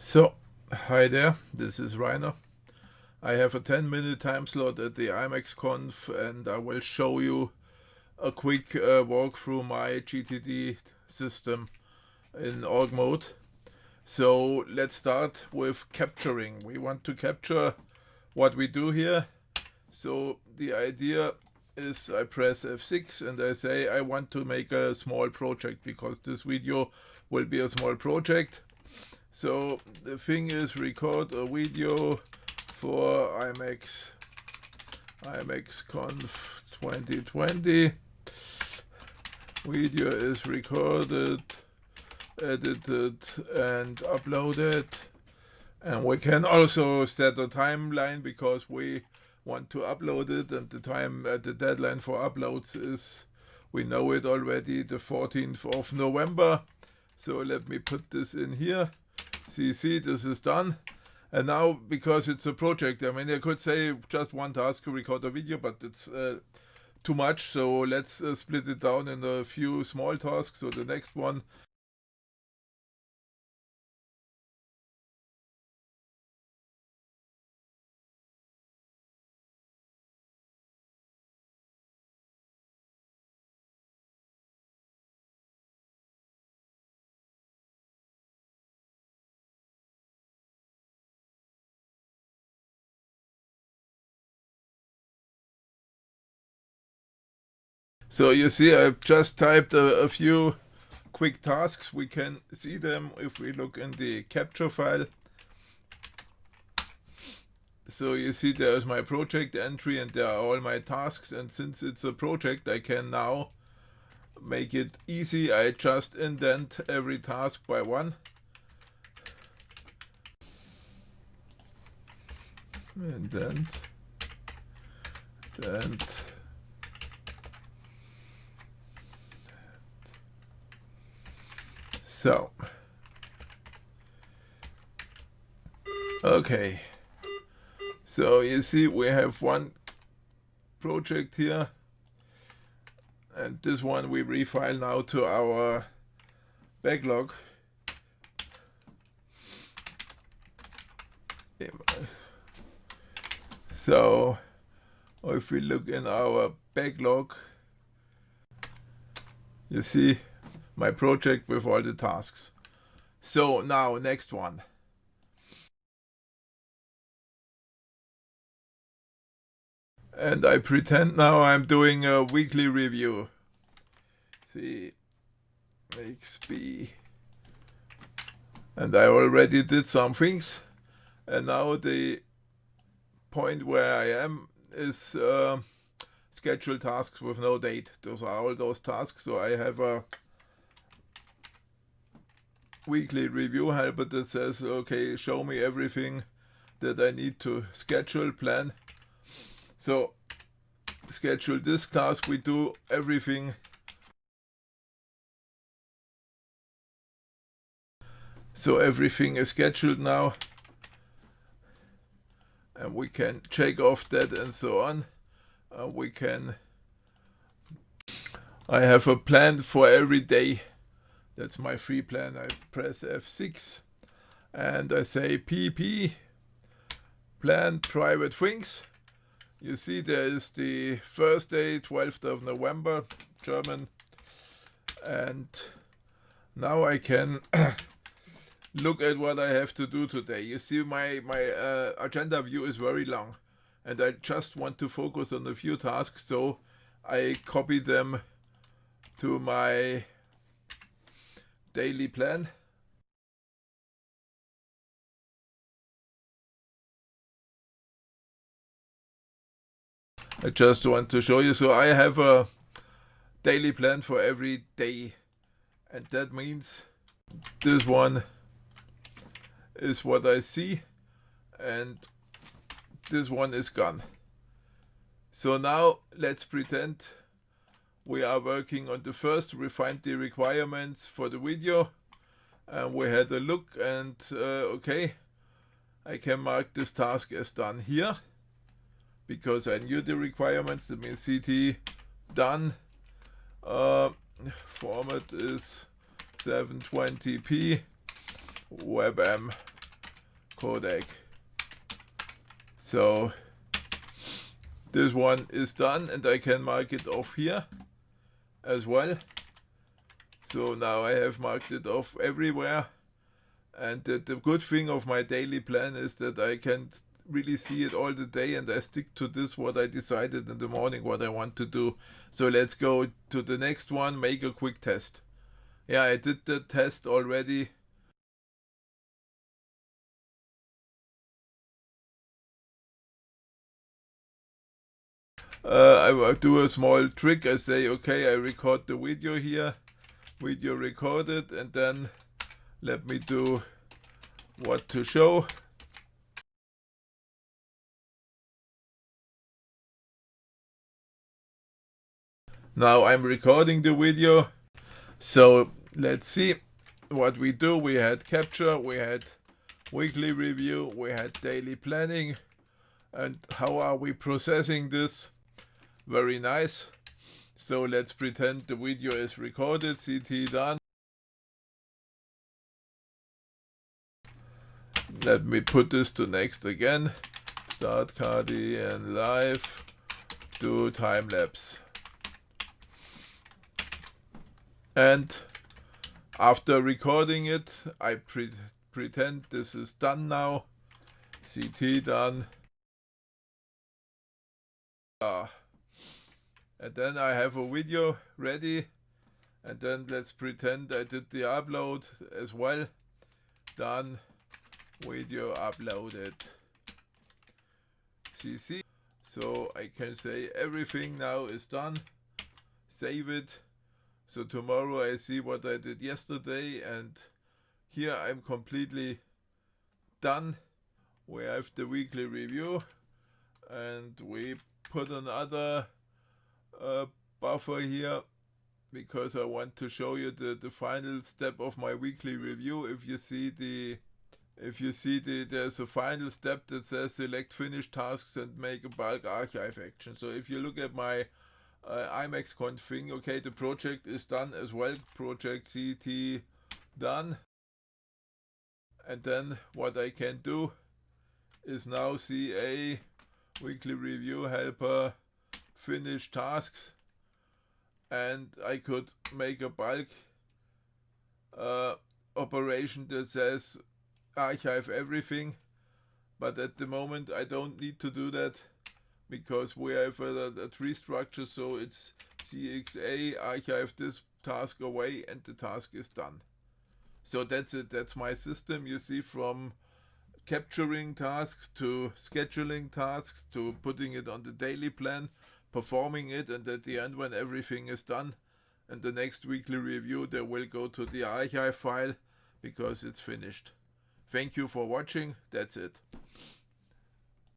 So, hi there, this is Rainer. I have a 10 minute time slot at the EmacsConf and I will show you a quick uh, walk through my GTD system in org mode. So let's start with capturing. We want to capture what we do here. So the idea is I press F6 and I say I want to make a small project because this video will be a small project so the thing is record a video for Emacs IMEX Conf 2020. Video is recorded, edited and uploaded. And we can also set a timeline because we want to upload it and the time uh, the deadline for uploads is we know it already the 14th of November. So let me put this in here. See, see, this is done. And now, because it's a project, I mean, I could say just one task to record a video, but it's uh, too much. So let's uh, split it down in a few small tasks. So the next one So you see I've just typed a, a, few quick tasks. We can see them if we look in the capture file. So you see there's my project entry and there are all my tasks and since it's a project I can now make it easy. I just indent every task by one. Indent. Indent. So, okay. So you see we have one project here and this one we refile now to our backlog. So if we look in our backlog, you see my project with all the tasks. So now next one. And I pretend now I'm doing a weekly review. See, XP. And I already did some things. And now the point where I am is uh, schedule tasks with no date. Those are all those tasks. So I have a weekly review helper that says, okay, show me everything that I need to schedule, plan. So schedule this task, we do everything. So everything is scheduled now. And we can check off that and so on. Uh, we can I have a plan for every day that's my free plan. I press F6 and I say PP, plan private things. You see there is the first day, 12th of November, German. And now I can look at what I have to do today. You see my, my uh, agenda view is very long and I just want to focus on a few tasks so I copy them to my daily plan. I just want to show you. So I have a daily plan for every day. And that means this one is what I see. And this one is gone. So now let's pretend we are working on the first refined the requirements for the video and we had a look and uh, okay I can mark this task as done here because I knew the requirements that means CT done uh, format is 720p WebM codec. So this one is done and I can mark it off here as well. So now I have marked it off everywhere. And the, the good thing of my daily plan is that I can really see it all the day and I stick to this what I decided in the morning what I want to do. So let's go to the next one, make a quick test. Yeah, I did the test already. Uh, I will do a small trick. I say, okay, I record the video here, video recorded, and then let me do what to show. Now I'm recording the video. So let's see what we do. We had capture, we had weekly review, we had daily planning. And how are we processing this? Very nice. So let's pretend the video is recorded, CT done. Let me put this to next again. Start Kdenlive. Do time lapse. And after recording it, I pre pretend this is done now. CT done. Uh, and then I have a video ready. And then let's pretend I did the upload as well. Done. Video uploaded. CC. So I can say everything now is done. Save it so tomorrow I see what I did yesterday and here I'm completely done. We have the weekly review and we put another uh, buffer here because I want to show you the, the final step of my weekly review. If you see the if you see the there's a final step that says select finish tasks and make a bulk archive action. So if you look at my uh, Emacs config. Okay, the project is done as well. Project CT done. And then what I can do is now CA weekly review helper finish tasks and I could make a bulk uh, operation that says archive everything. But at the moment I don't need to do that because we have a, a tree structure so it's CXA archive this task away and the task is done. So that's it, that's my system you see from capturing tasks to scheduling tasks to putting it on the daily plan, performing it and at the end when everything is done and the next weekly review they will go to the archive file because it's finished. Thank you for watching, that's it.